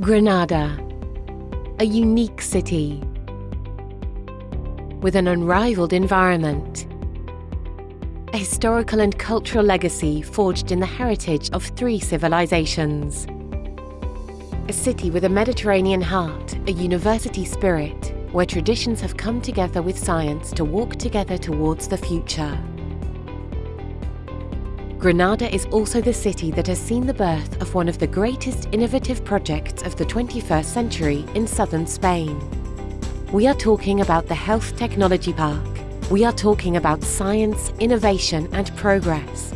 Granada, a unique city with an unrivaled environment, a historical and cultural legacy forged in the heritage of three civilizations, a city with a Mediterranean heart, a university spirit, where traditions have come together with science to walk together towards the future. Granada is also the city that has seen the birth of one of the greatest innovative projects of the 21st century in southern Spain. We are talking about the Health Technology Park. We are talking about science, innovation and progress.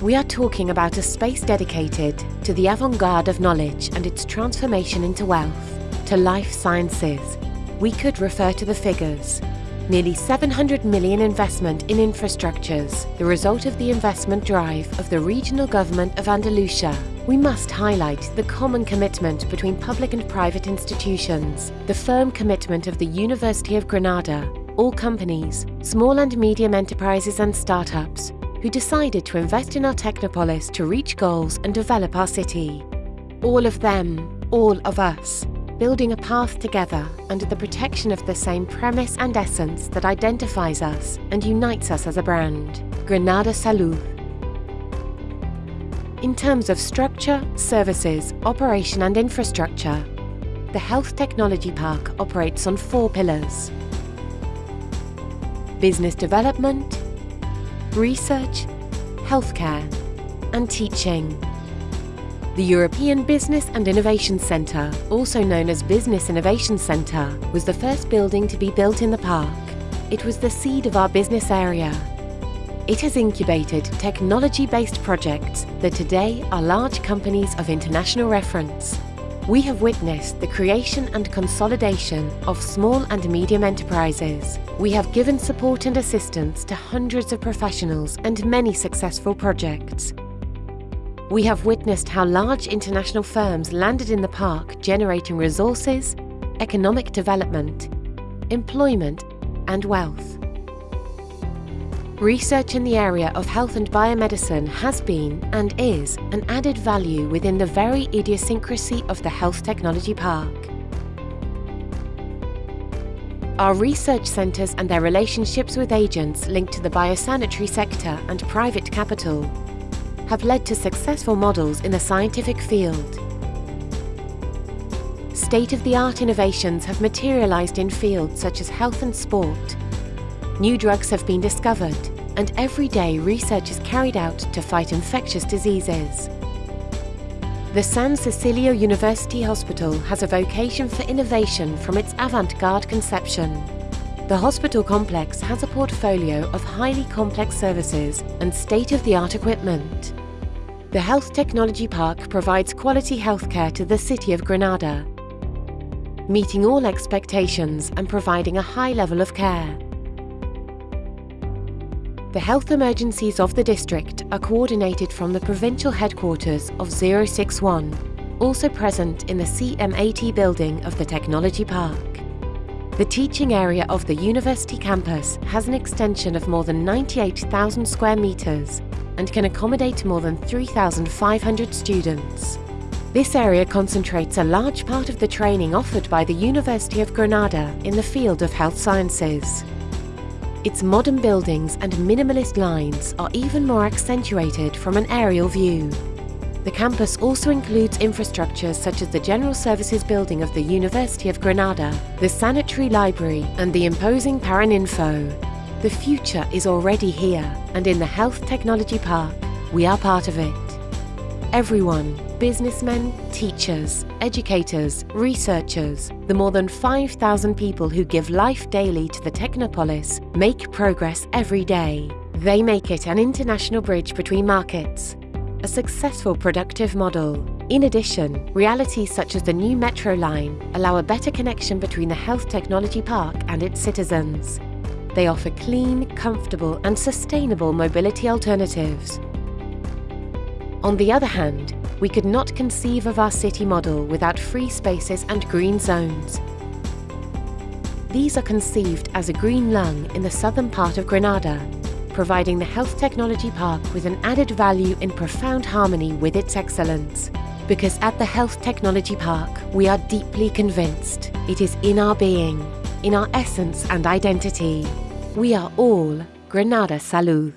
We are talking about a space dedicated to the avant-garde of knowledge and its transformation into wealth, to life sciences. We could refer to the figures, nearly 700 million investment in infrastructures, the result of the investment drive of the regional government of Andalusia. We must highlight the common commitment between public and private institutions, the firm commitment of the University of Granada, all companies, small and medium enterprises and startups, who decided to invest in our Technopolis to reach goals and develop our city. All of them, all of us, building a path together under the protection of the same premise and essence that identifies us and unites us as a brand, Granada Salud. In terms of structure, services, operation and infrastructure, the Health Technology Park operates on four pillars. Business development, research, healthcare and teaching. The European Business and Innovation Centre, also known as Business Innovation Centre, was the first building to be built in the park. It was the seed of our business area. It has incubated technology-based projects that today are large companies of international reference. We have witnessed the creation and consolidation of small and medium enterprises. We have given support and assistance to hundreds of professionals and many successful projects. We have witnessed how large international firms landed in the park generating resources, economic development, employment and wealth. Research in the area of health and biomedicine has been and is an added value within the very idiosyncrasy of the Health Technology Park. Our research centres and their relationships with agents linked to the biosanitary sector and private capital have led to successful models in the scientific field. State-of-the-art innovations have materialised in fields such as health and sport. New drugs have been discovered and every day research is carried out to fight infectious diseases. The San Cecilio University Hospital has a vocation for innovation from its avant-garde conception. The hospital complex has a portfolio of highly complex services and state-of-the-art equipment. The Health Technology Park provides quality healthcare to the city of Granada, meeting all expectations and providing a high level of care. The health emergencies of the district are coordinated from the provincial headquarters of 061, also present in the CM80 building of the Technology Park. The teaching area of the university campus has an extension of more than 98,000 square metres and can accommodate more than 3,500 students. This area concentrates a large part of the training offered by the University of Granada in the field of health sciences. Its modern buildings and minimalist lines are even more accentuated from an aerial view. The campus also includes infrastructures such as the General Services Building of the University of Granada, the Sanitary Library and the imposing Paraninfo. The future is already here, and in the Health Technology Park, we are part of it. Everyone, businessmen, teachers, educators, researchers, the more than 5,000 people who give life daily to the Technopolis make progress every day. They make it an international bridge between markets, a successful productive model. In addition, realities such as the new metro line allow a better connection between the Health Technology Park and its citizens. They offer clean, comfortable and sustainable mobility alternatives. On the other hand, we could not conceive of our city model without free spaces and green zones. These are conceived as a green lung in the southern part of Granada, providing the Health Technology Park with an added value in profound harmony with its excellence. Because at the Health Technology Park, we are deeply convinced it is in our being, in our essence and identity. We are all Granada Salud.